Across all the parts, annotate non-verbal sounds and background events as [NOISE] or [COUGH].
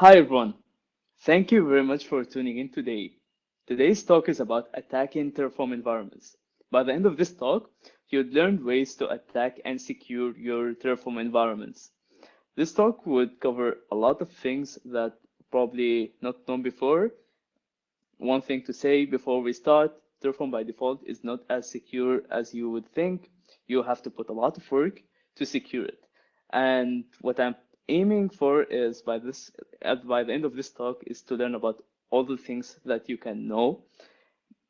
Hi everyone. Thank you very much for tuning in today. Today's talk is about attacking Terraform environments. By the end of this talk, you'd learn ways to attack and secure your Terraform environments. This talk would cover a lot of things that probably not known before. One thing to say before we start, Terraform by default is not as secure as you would think. You have to put a lot of work to secure it. And what I'm aiming for is by this at by the end of this talk is to learn about all the things that you can know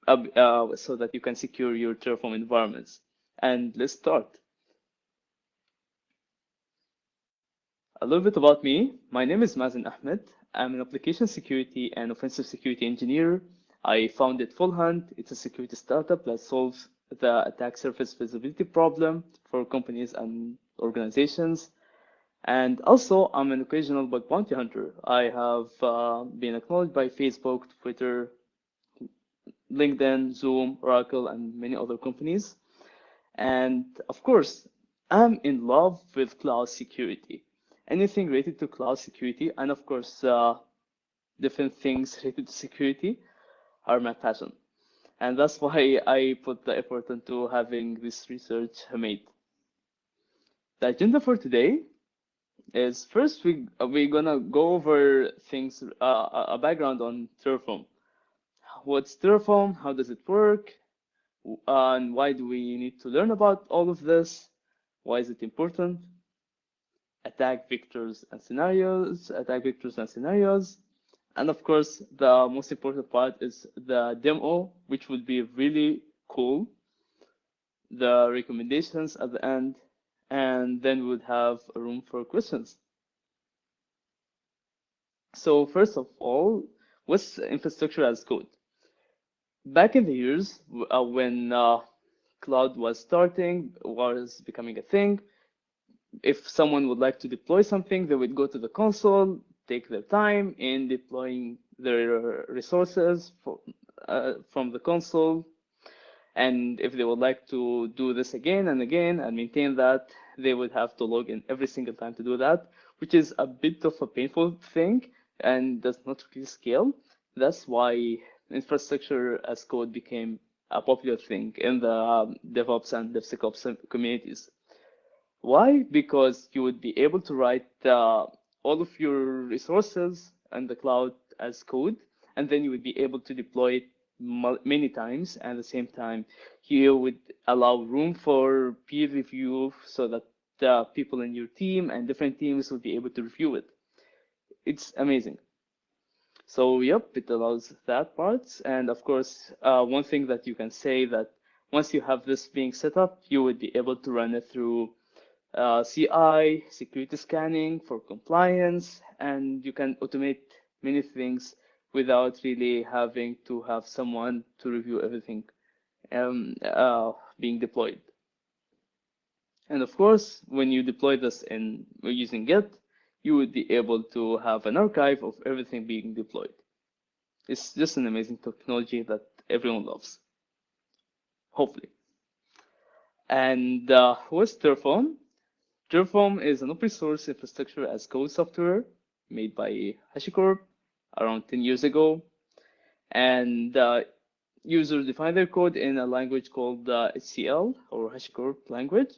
uh, uh, so that you can secure your Terraform environments. And let's start. A little bit about me. My name is Mazen Ahmed. I'm an application security and offensive security engineer. I founded FullHunt. It's a security startup that solves the attack surface visibility problem for companies and organizations. And also, I'm an occasional bug bounty hunter. I have uh, been acknowledged by Facebook, Twitter, LinkedIn, Zoom, Oracle, and many other companies. And of course, I'm in love with cloud security. Anything related to cloud security, and of course, uh, different things [LAUGHS] related to security are my passion. And that's why I put the effort into having this research made. The agenda for today is first we we're gonna go over things uh, a background on Terraform. What's Terraform? How does it work? Uh, and why do we need to learn about all of this? Why is it important? Attack vectors and scenarios, attack vectors and scenarios. And of course, the most important part is the demo, which would be really cool. The recommendations at the end, and then we would have a room for questions. So first of all, what's infrastructure as code? Back in the years uh, when uh, cloud was starting, was becoming a thing, if someone would like to deploy something, they would go to the console, take their time in deploying their resources for, uh, from the console, and if they would like to do this again and again and maintain that, they would have to log in every single time to do that, which is a bit of a painful thing and does not really scale. That's why infrastructure as code became a popular thing in the um, DevOps and DevSecOps communities. Why? Because you would be able to write uh, all of your resources in the cloud as code, and then you would be able to deploy it many times at the same time you would allow room for peer review so that the people in your team and different teams will be able to review it. It's amazing. So yep it allows that part and of course uh, one thing that you can say that once you have this being set up you would be able to run it through uh, CI, security scanning for compliance, and you can automate many things without really having to have someone to review everything um, uh, being deployed. And of course, when you deploy this in using Git, you would be able to have an archive of everything being deployed. It's just an amazing technology that everyone loves, hopefully. And uh, what's Terraform? Terraform is an open source infrastructure as code software made by HashiCorp around 10 years ago. And uh, users define their code in a language called uh, HCL or HashiCorp language.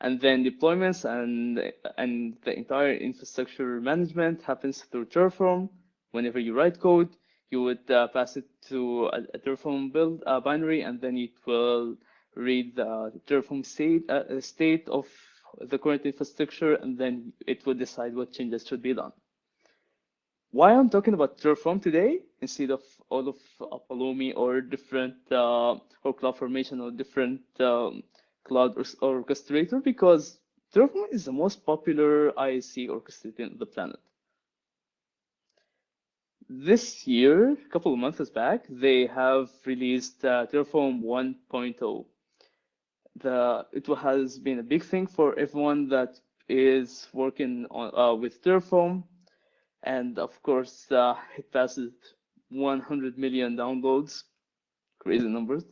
And then deployments and, and the entire infrastructure management happens through Terraform. Whenever you write code, you would uh, pass it to a, a Terraform build uh, binary, and then it will read the Terraform state, uh, state of the current infrastructure, and then it will decide what changes should be done why I'm talking about Terraform today instead of all of Pulumi or different uh, or CloudFormation or different um, cloud or orchestrator because Terraform is the most popular IAC orchestrator on the planet. This year, a couple of months back, they have released uh, Terraform 1.0. The it has been a big thing for everyone that is working on uh, with Terraform and of course uh, it passes 100 million downloads crazy numbers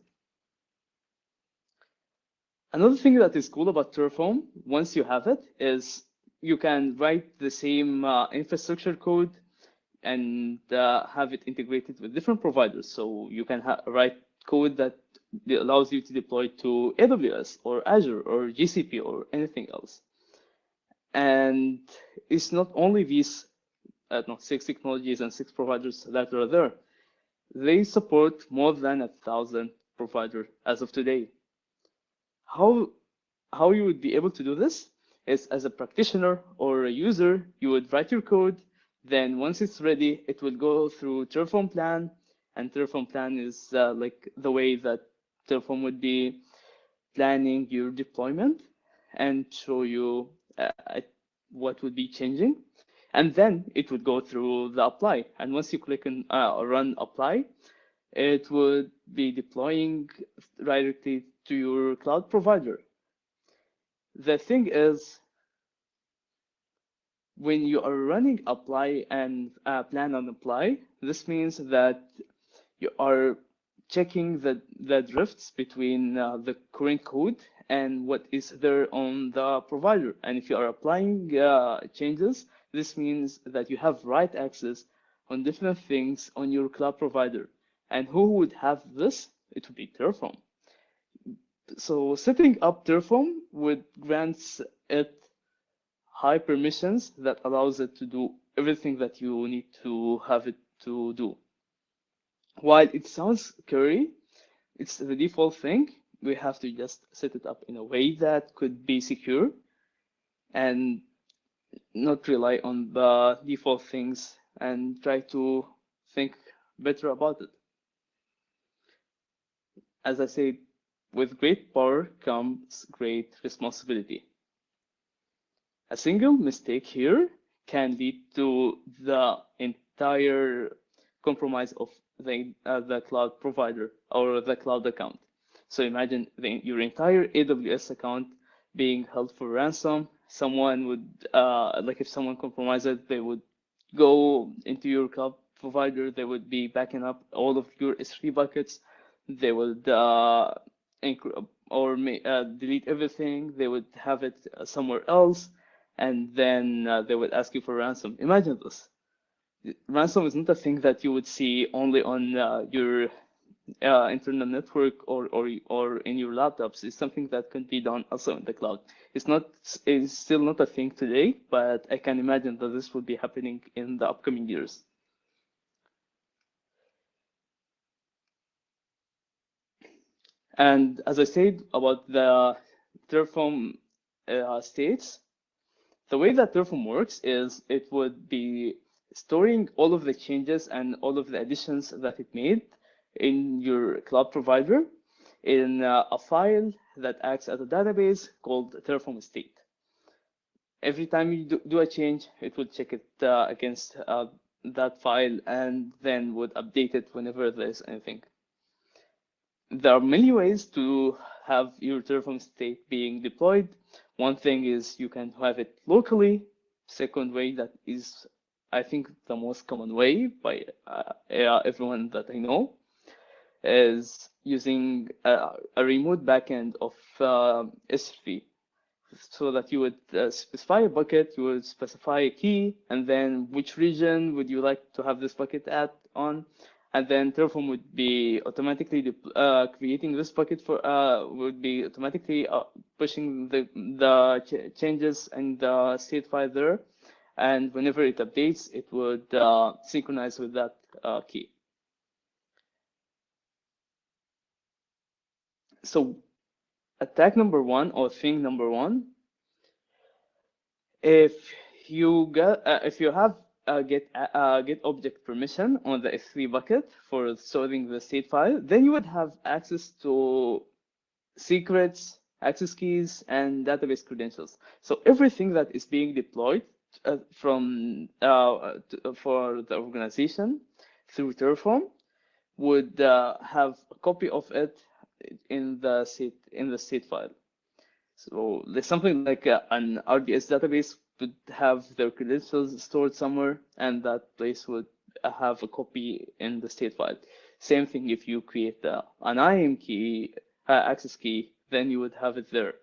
another thing that is cool about terraform once you have it is you can write the same uh, infrastructure code and uh, have it integrated with different providers. So you can write code that allows you to deploy to AWS or Azure or GCP or anything else. And it's not only these uh, six technologies and six providers that are there. They support more than a thousand providers as of today. How, how you would be able to do this is as a practitioner or a user, you would write your code. Then once it's ready, it will go through Terraform plan. And Terraform plan is uh, like the way that Terraform would be planning your deployment and show you uh, what would be changing. And then it would go through the apply. And once you click on uh, run apply, it would be deploying directly to your cloud provider. The thing is, when you are running apply and uh, plan on apply, this means that you are checking the, the drifts between uh, the current code and what is there on the provider. And if you are applying uh, changes, this means that you have write access on different things on your cloud provider. And who would have this? It would be Terraform. So setting up Terraform would grant it high permissions that allows it to do everything that you need to have it to do. While it sounds scary, it's the default thing. We have to just set it up in a way that could be secure and not rely on the default things and try to think better about it. As I said, with great power comes great responsibility. A single mistake here can lead to the entire compromise of the, uh, the cloud provider or the cloud account. So imagine the, your entire AWS account being held for ransom. Someone would, uh, like if someone compromises it, they would go into your cloud provider. They would be backing up all of your S3 buckets. They would, uh, or uh, delete everything. They would have it somewhere else. And then uh, they would ask you for ransom. Imagine this ransom is not a thing that you would see only on uh, your uh, internet network or, or or in your laptops. is something that can be done also in the cloud. It's not it's still not a thing today, but I can imagine that this will be happening in the upcoming years. And as I said about the Terraform uh, states, the way that Terraform works is it would be storing all of the changes and all of the additions that it made in your cloud provider in uh, a file that acts as a database called Terraform state. Every time you do, do a change, it would check it uh, against uh, that file and then would update it whenever there's anything. There are many ways to have your Terraform state being deployed. One thing is you can have it locally. Second way that is I think the most common way by uh, everyone that I know is using a, a remote backend of uh, S3 so that you would uh, specify a bucket, you would specify a key, and then which region would you like to have this bucket at on, and then Terraform would be automatically uh, creating this bucket for uh, would be automatically uh, pushing the the ch changes in the state file there, and whenever it updates, it would uh, synchronize with that uh, key. So attack number one or thing number one, if you get uh, if you have uh, get uh, get object permission on the S3 bucket for storing the state file, then you would have access to secrets, access keys, and database credentials. So everything that is being deployed uh, from uh, to, for the organization through Terraform would uh, have a copy of it in the state in the state file. So there's something like an RDS database would have their credentials stored somewhere, and that place would have a copy in the state file. Same thing if you create an IAM key, uh, access key, then you would have it there,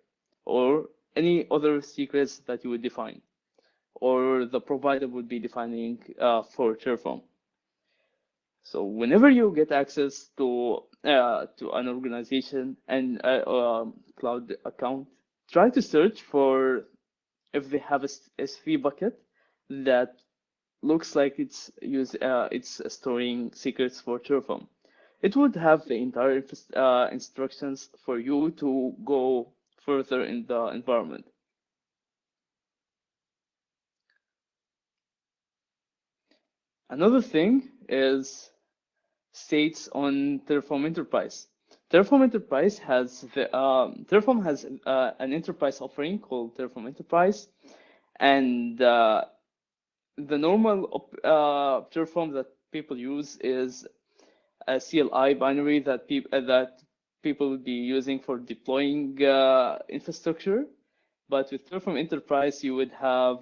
or any other secrets that you would define. or the provider would be defining uh, for Terraform. So whenever you get access to uh, to an organization and a, a um, cloud account, try to search for if they have a S3 bucket that looks like it's use uh, it's storing secrets for Terraform. It would have the entire uh, instructions for you to go further in the environment. Another thing is states on Terraform Enterprise. Terraform Enterprise has the um, Terraform has uh, an enterprise offering called Terraform Enterprise, and uh, the normal uh, Terraform that people use is a CLI binary that people uh, that people would be using for deploying uh, infrastructure. But with Terraform Enterprise, you would have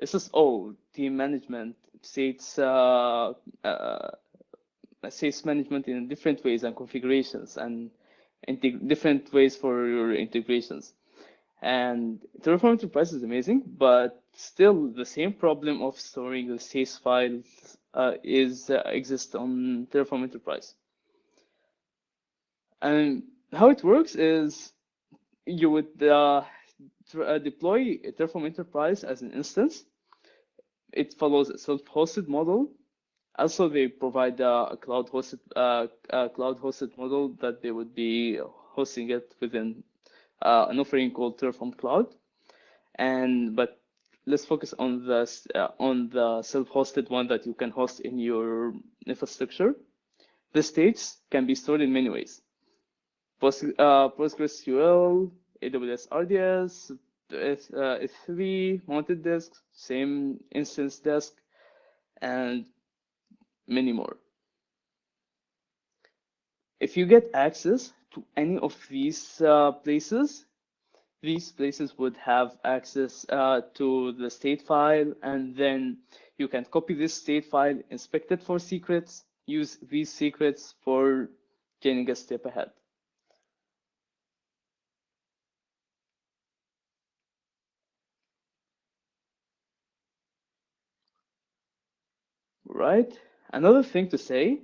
SSO, team management, states uh, uh, states management in different ways and configurations and different ways for your integrations. And Terraform Enterprise is amazing, but still the same problem of storing the SACE files uh, is uh, exists on Terraform Enterprise. And how it works is you would uh, uh deploy Terraform Enterprise as an instance. It follows a self-hosted model. Also, they provide a cloud-hosted uh, cloud-hosted model that they would be hosting it within uh, an offering called Terraform Cloud. And but let's focus on the uh, on the self-hosted one that you can host in your infrastructure. The states can be stored in many ways. Post, uh, PostgreSQL, AWS RDS, uh, S3, mounted disk, same instance disk, and many more. If you get access to any of these uh, places, these places would have access uh, to the state file and then you can copy this state file, inspect it for secrets, use these secrets for getting a step ahead. Right. Another thing to say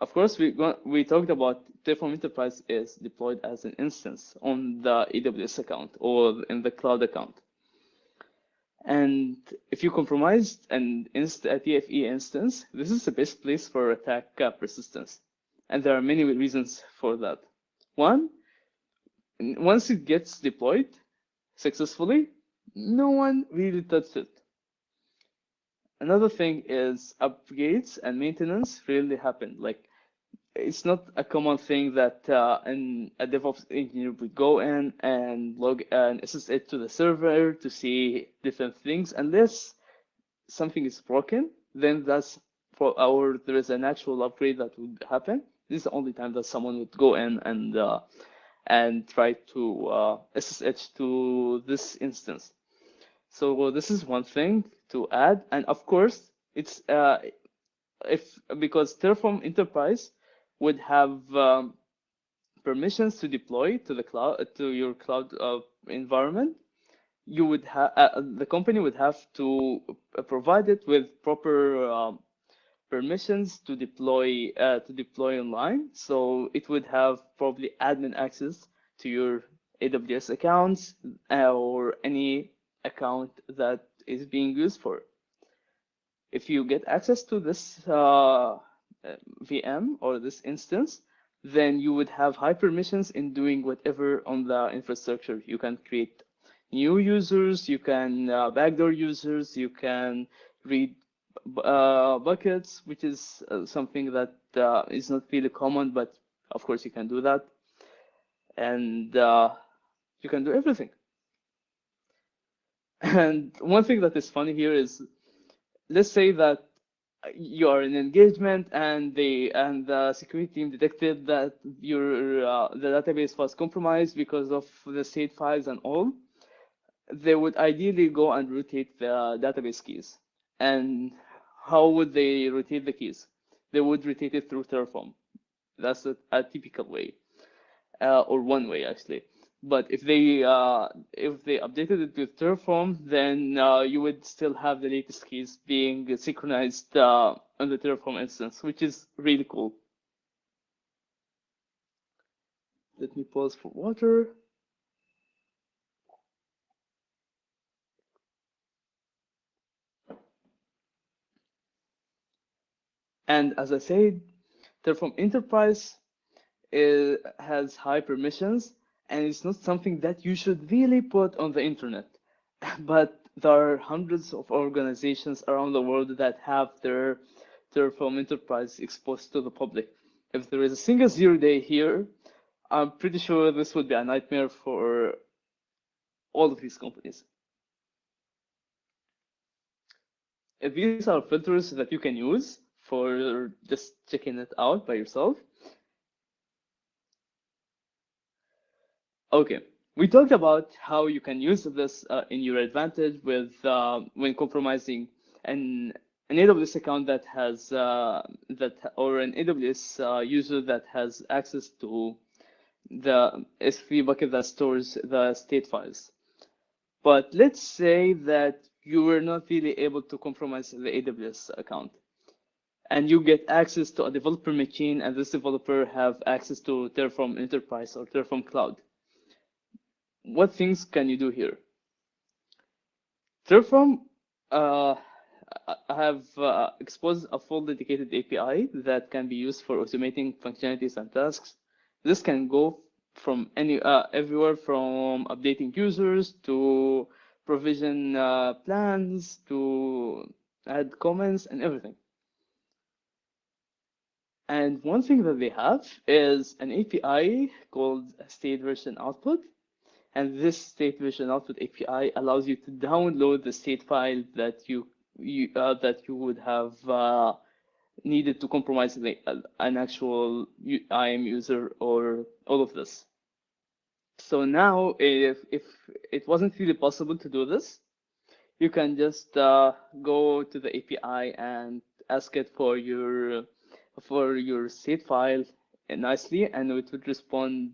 of course, we we talked about Terraform Enterprise is deployed as an instance on the AWS account or in the cloud account. And if you compromise an inst a TFE instance, this is the best place for attack uh, persistence. And there are many reasons for that. One, once it gets deployed successfully, no one really touched it. Another thing is upgrades and maintenance really happen. Like it's not a common thing that uh, a DevOps engineer would go in and log and SSH to the server to see different things. Unless something is broken, then that's for our there is a natural upgrade that would happen. This is the only time that someone would go in and uh, and try to uh, SSH to this instance. So this is one thing to add, and of course it's uh, if because Terraform Enterprise would have um, permissions to deploy to the cloud to your cloud uh, environment you would have uh, the company would have to uh, provide it with proper um, permissions to deploy uh, to deploy online. So it would have probably admin access to your aws accounts uh, or any account that is being used for if you get access to this uh, uh, VM or this instance, then you would have high permissions in doing whatever on the infrastructure. You can create new users, you can uh, backdoor users, you can read uh, buckets, which is uh, something that uh, is not really common, but of course you can do that. And uh, you can do everything. And one thing that is funny here is, let's say that you are in engagement and the and the security team detected that your uh, the database was compromised because of the state files and all they would ideally go and rotate the database keys. And how would they rotate the keys? They would rotate it through terraform. That's a, a typical way uh, or one way actually But if they uh, if they updated it with Terraform, then uh, you would still have the latest keys being synchronized uh, on the Terraform instance, which is really cool. Let me pause for water. And as I said, Terraform Enterprise is, has high permissions, and it's not something that you should really put on the internet. [LAUGHS] But there are hundreds of organizations around the world that have their Terraform Enterprise exposed to the public. If there is a single zero day here, I'm pretty sure this would be a nightmare for all of these companies. These are filters that you can use for just checking it out by yourself. Okay, we talked about how you can use this uh, in your advantage with uh, when compromising an an AWS account that has uh, that or an AWS uh, user that has access to the S3 bucket that stores the state files. But let's say that you were not really able to compromise the AWS account and you get access to a developer machine and this developer have access to Terraform Enterprise or Terraform Cloud. What things can you do here? Terraform uh, have uh, exposed a full dedicated API that can be used for automating functionalities and tasks. This can go from any uh, everywhere from updating users to provision uh, plans to add comments and everything. And one thing that they have is an API called state version output. And this state vision output API allows you to download the state file that you, you uh, that you would have uh, needed to compromise uh, an actual IAM user or all of this. So now, if if it wasn't really possible to do this, you can just uh, go to the API and ask it for your for your state file nicely and it would respond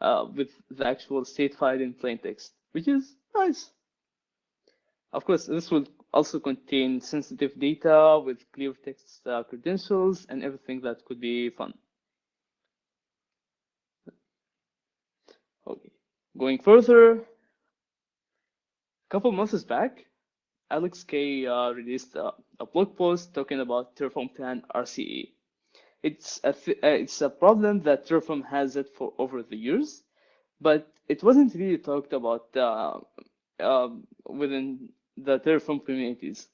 uh, with the actual state file in plain text, which is nice. Of course, this will also contain sensitive data with clear text uh, credentials and everything that could be fun. Okay, going further, a couple months back, Alex K uh, released a, a, blog post talking about Terraform Plan RCE. It's a, uh, it's a problem that Terraform has it for over the years, but it wasn't really talked about uh, um, within the Terraform communities.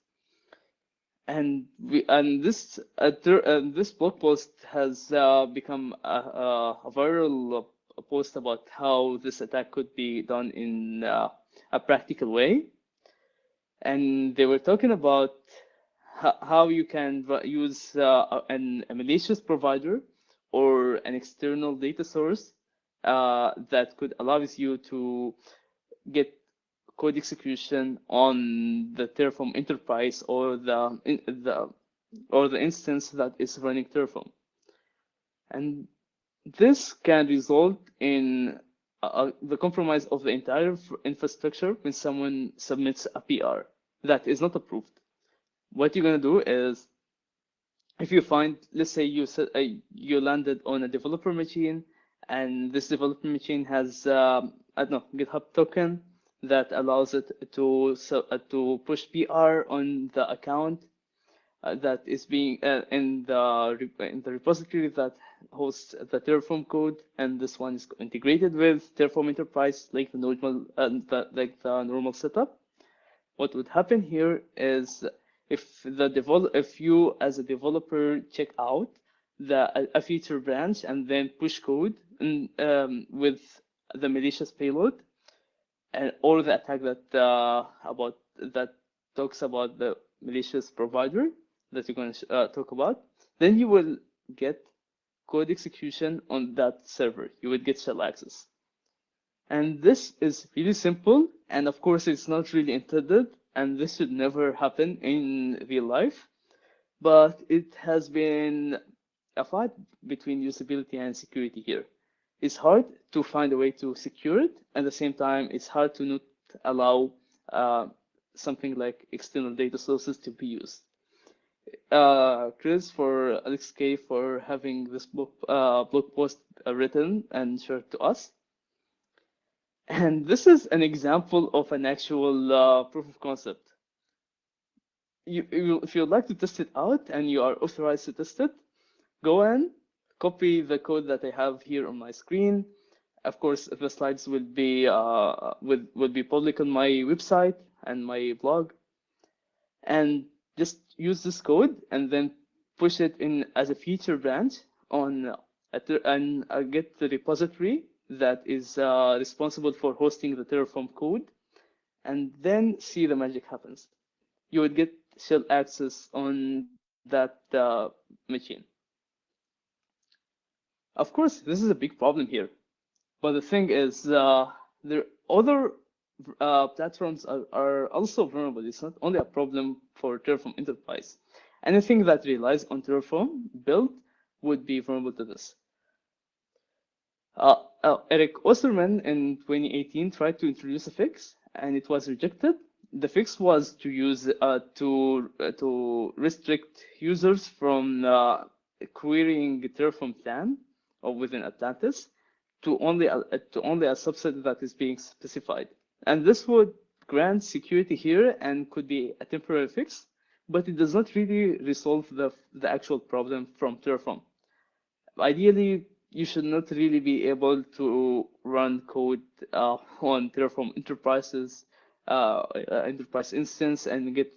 And we and this uh, uh this blog post has uh, become a, a, viral post about how this attack could be done in a practical way and they were talking about how you can use uh, an, a malicious provider or an external data source uh, that could allow you to get code execution on the Terraform enterprise or the, the or the instance that is running Terraform. And this can result in uh, uh, the compromise of the entire infrastructure when someone submits a PR that is not approved. What you're gonna do is, if you find, let's say you uh, you landed on a developer machine, and this developer machine has um, I don't know GitHub token that allows it to so, uh, to push PR on the account uh, that is being uh, in the in the repository that hosts the Terraform code, and this one is integrated with Terraform Enterprise, like the normal uh, the, like the normal setup. What would happen here is if the develop if you as a developer check out the a, feature branch and then push code and, um, with the malicious payload, and all the attack that uh, about that talks about the malicious provider that you're going to uh, talk about, then you will get code execution on that server. You would get shell access. And this is really simple. And of course, it's not really intended. And this should never happen in real life. But it has been a fight between usability and security here. it's hard to find a way to secure it. At the same time, it's hard to not allow uh, something like external data sources to be used. Uh, Chris for Alex K for having this blog, uh, blog post uh, written and shared to us. And this is an example of an actual uh, proof of concept. You, you, if you'd like to test it out and you are authorized to test it, go in, copy the code that I have here on my screen. Of course, the slides will be uh, will, will be public on my website and my blog. And just use this code and then push it in as a feature branch on and uh, get the repository that is uh, responsible for hosting the Terraform code, and then see the magic happens. You would get shell access on that uh, machine. Of course, this is a big problem here, but the thing is, uh, there other uh, platforms are, are also vulnerable. It's not only a problem for Terraform Enterprise. Anything that relies on Terraform build would be vulnerable to this. Uh, uh, Eric Osterman in 2018 tried to introduce a fix and it was rejected. The fix was to use uh, to uh, to restrict users from uh, querying Terraform plan or within Atlantis to only a, to only a subset that is being specified. And this would grant security here and could be a temporary fix, but it does not really resolve the, the actual problem from Terraform. Ideally, you should not really be able to run code uh, on Terraform enterprises, uh, uh, enterprise instance and get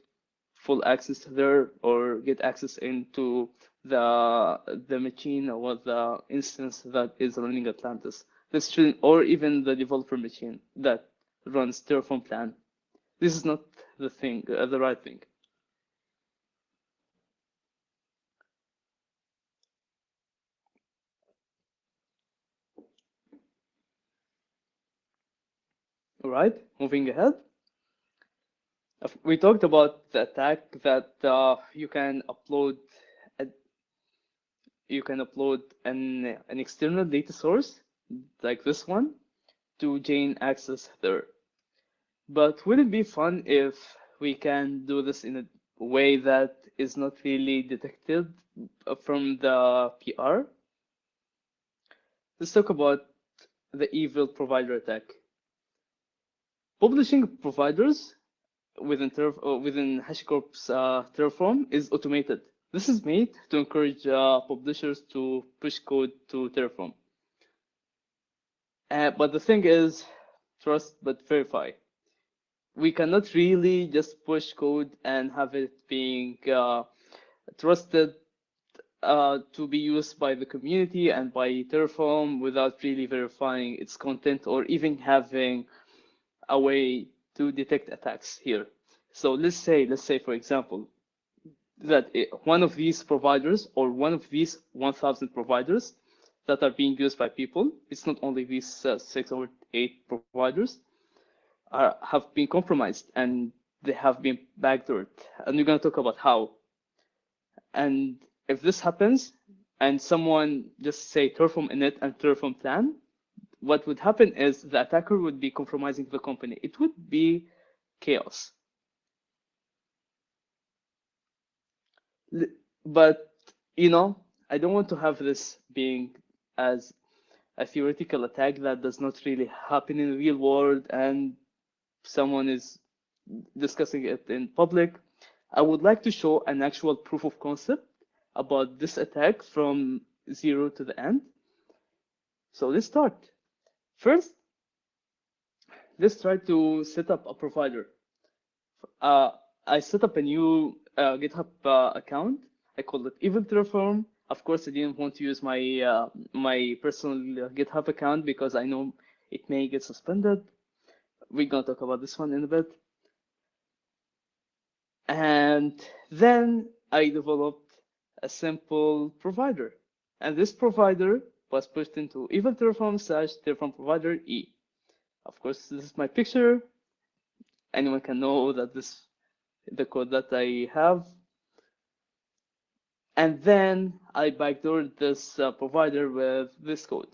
full access to there or get access into the the machine or the instance that is running Atlantis. This should, or even the developer machine that runs Terraform plan. This is not the thing, uh, the right thing. All right, moving ahead. We talked about the attack that uh, you can upload a, you can upload an an external data source like this one to gain access there. But would it be fun if we can do this in a way that is not really detected from the PR? Let's talk about the evil provider attack. Publishing providers within, uh, within HashiCorp's uh, Terraform is automated. This is made to encourage uh, publishers to push code to Terraform. Uh, but the thing is, trust but verify. We cannot really just push code and have it being uh, trusted uh, to be used by the community and by Terraform without really verifying its content or even having a way to detect attacks here. So let's say, let's say, for example, that one of these providers or one of these 1000 providers that are being used by people, it's not only these uh, six or eight providers, are, have been compromised and they have been backdoored. And we're going to talk about how. And if this happens and someone just say Terraform init and Terraform plan, what would happen is the attacker would be compromising the company. It would be chaos. But, you know, I don't want to have this being as a theoretical attack that does not really happen in the real world and someone is discussing it in public. I would like to show an actual proof of concept about this attack from zero to the end. So let's start. First, let's try to set up a provider. Uh, I set up a new uh, GitHub uh, account. I called it Evil Terraform. Of course, I didn't want to use my uh, my personal GitHub account because I know it may get suspended. We're gonna talk about this one in a bit. And then I developed a simple provider. And this provider was pushed into evil terraform slash terraform provider E. Of course, this is my picture. Anyone can know that this the code that I have. And then I backdoored this uh, provider with this code.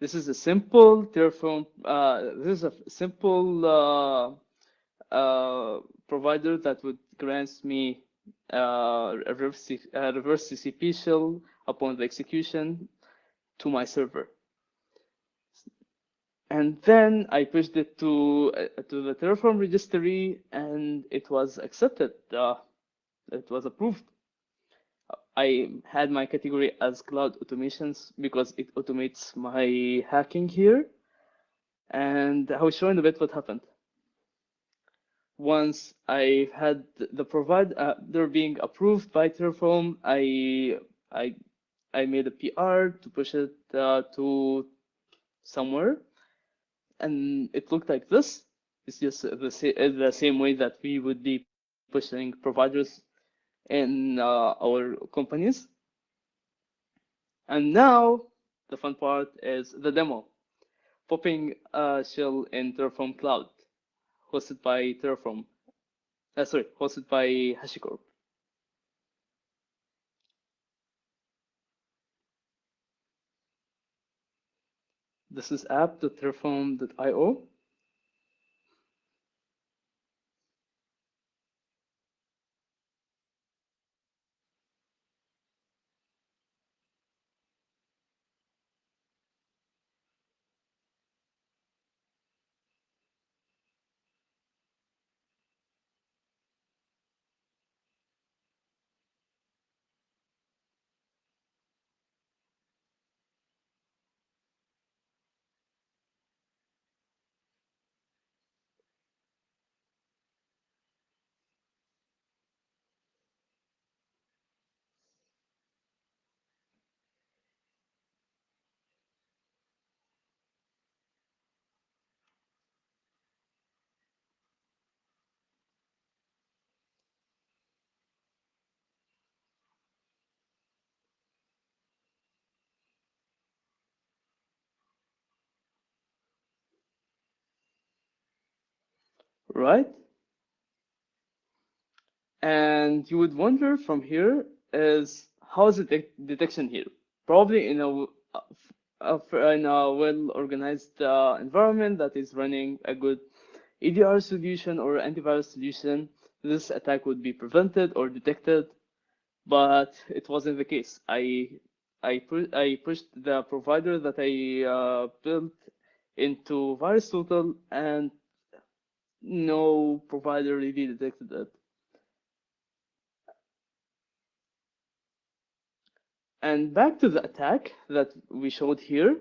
This is a simple Terraform. Uh, this is a simple uh, uh, provider that would grant me uh, a reverse, a reverse TCP shell upon the execution to my server. And then I pushed it to uh, to the Terraform registry, and it was accepted. Uh, it was approved. I had my category as cloud automations because it automates my hacking here. And I will show in a bit what happened. Once I had the provide, uh, they're being approved by Terraform, I, I, I made a PR to push it uh, to somewhere. And it looked like this. It's just the, the same way that we would be pushing providers in uh, our companies. And now the fun part is the demo. Popping a shell in Terraform Cloud, hosted by Terraform. Uh, sorry, hosted by HashiCorp. This is app.terraform.io. right? And you would wonder from here is how is the de detection here? Probably in a in a well-organized uh, environment that is running a good EDR solution or antivirus solution, this attack would be prevented or detected, but it wasn't the case. I I, pu I pushed the provider that I uh, built into VirusTotal and no provider really detected that. And back to the attack that we showed here,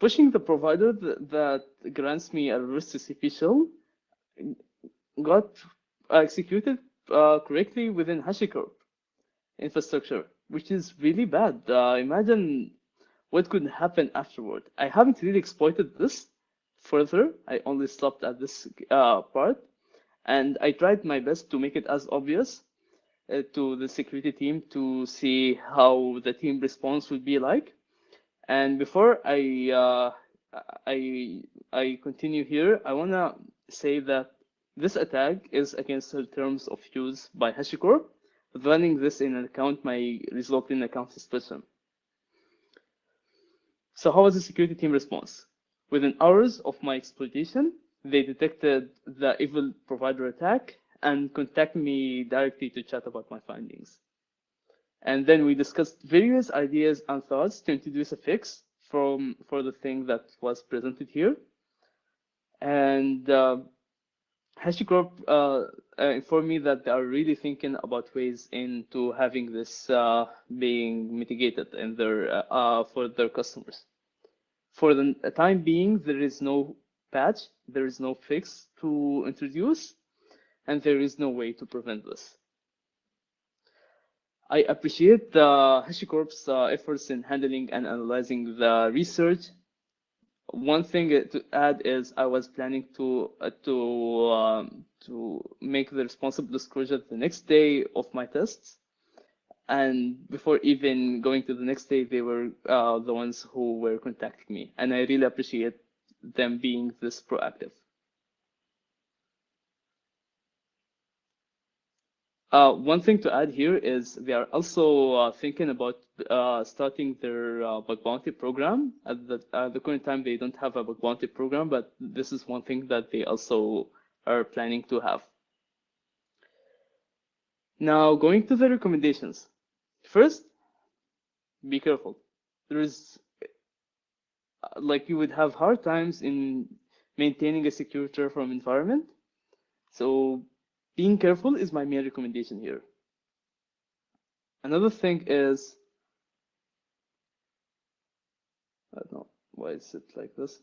pushing the provider that, that grants me a TCP shell got executed uh, correctly within HashiCorp infrastructure, which is really bad. Uh, imagine what could happen afterward. I haven't really exploited this, further. I only stopped at this uh, part and I tried my best to make it as obvious uh, to the security team to see how the team response would be like. And before I uh, I I continue here, I wanna say that this attack is against the terms of use by HashiCorp. Running this in an account may result in account suspicion. So how was the security team response? Within hours of my exploitation, they detected the evil provider attack and contacted me directly to chat about my findings. And then we discussed various ideas and thoughts to introduce a fix from for the thing that was presented here. And uh, HashiCorp uh, uh, informed me that they are really thinking about ways into having this uh, being mitigated in their uh, uh, for their customers for the time being, there is no patch, there is no fix to introduce, and there is no way to prevent this. I appreciate the HashiCorp's uh, efforts in handling and analyzing the research. One thing to add is I was planning to uh, to um, to make the responsible disclosure the next day of my tests, and before even going to the next day they were uh, the ones who were contacting me and i really appreciate them being this proactive Uh, one thing to add here is they are also uh, thinking about uh, starting their uh, bug bounty program. At the, at the current time, they don't have a bug bounty program, but this is one thing that they also are planning to have. Now, going to the recommendations. First, be careful. There is, uh, like, you would have hard times in maintaining a secure Terraform environment. So being careful is my main recommendation here. Another thing is, I don't know, why is it like this?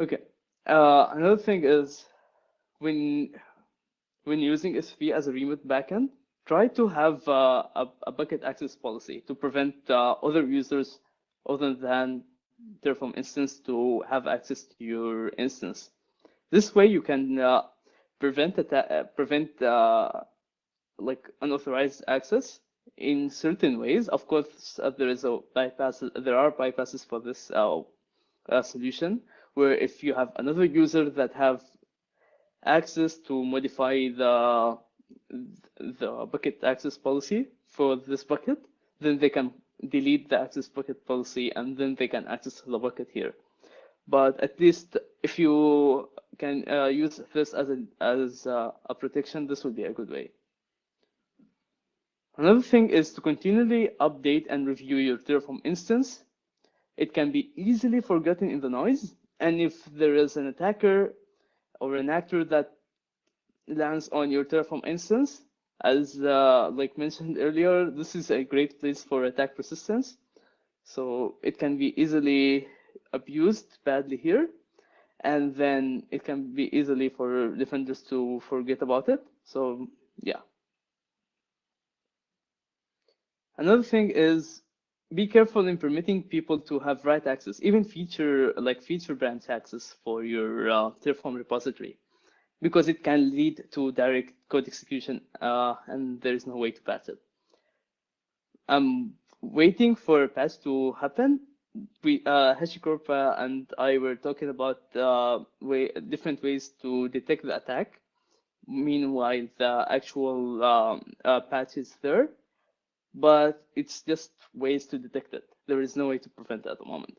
Okay, uh, another thing is when when using S3 as a remote backend, try to have uh, a, a, bucket access policy to prevent uh, other users other than their Terraform instance to have access to your instance. This way you can uh, prevent uh, prevent uh, like unauthorized access in certain ways. Of course, uh, there is a bypass. There are bypasses for this solution, where if you have another user that have access to modify the the bucket access policy for this bucket, then they can delete the access bucket policy and then they can access the bucket here. But at least if you can uh, use this as a as a, a protection, this would be a good way. Another thing is to continually update and review your Terraform instance. It can be easily forgotten in the noise. And if there is an attacker or an actor that lands on your Terraform instance, as uh, like mentioned earlier, this is a great place for attack persistence. So it can be easily abused badly here. And then it can be easily for defenders to forget about it. So yeah. Another thing is be careful in permitting people to have write access, even feature like feature branch access for your uh, Terraform repository because it can lead to direct code execution uh, and there is no way to patch it. I'm waiting for a patch to happen. We, uh, HashiCorp and I were talking about uh, way, different ways to detect the attack. Meanwhile, the actual um, uh, patch is there, but it's just ways to detect it. There is no way to prevent it at the moment.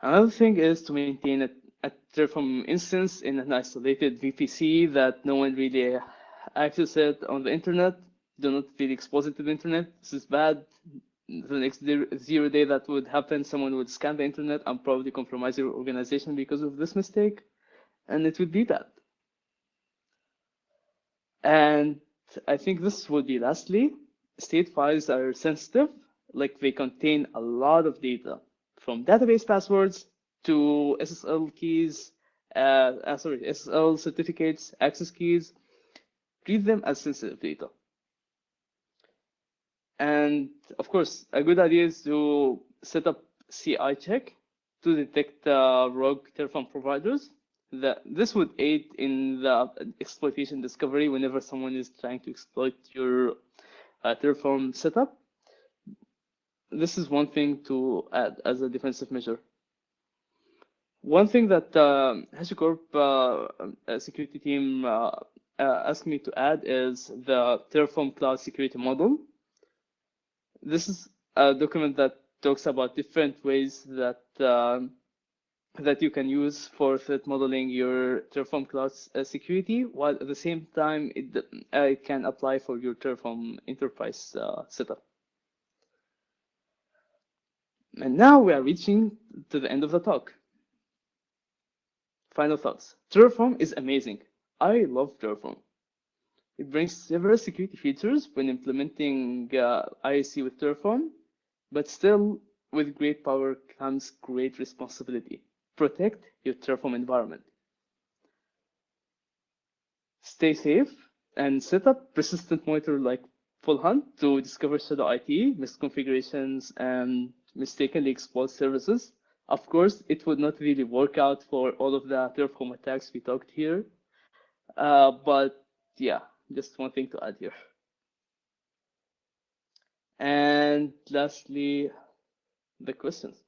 Another thing is to maintain a a Terraform instance in an isolated VPC that no one really access it on the internet. Do not really expose it to the internet. This is bad. The next zero day that would happen, someone would scan the internet and probably compromise your organization because of this mistake. And it would be that. And I think this would be lastly, state files are sensitive, like they contain a lot of data from database passwords to SSL keys, uh, uh, sorry, SSL certificates, access keys, treat them as sensitive data. And of course, a good idea is to set up CI check to detect uh, rogue Terraform providers. That this would aid in the exploitation discovery whenever someone is trying to exploit your uh, Terraform setup. This is one thing to add as a defensive measure. One thing that uh, HashiCorp uh, security team uh, uh, asked me to add is the Terraform Cloud Security Model. This is a document that talks about different ways that um, that you can use for threat modeling your Terraform Cloud uh, security, while at the same time it, uh, it can apply for your Terraform enterprise setup. And now we are reaching to the end of the talk. Final thoughts. Terraform is amazing. I love Terraform. It brings several security features when implementing uh, IAC with Terraform, but still with great power comes great responsibility. Protect your Terraform environment. Stay safe and set up persistent monitor like FullHunt to discover shadow IT, misconfigurations, and mistakenly exposed services of course, it would not really work out for all of the Terraform attacks we talked here. Uh, but yeah, just one thing to add here. And lastly, the questions.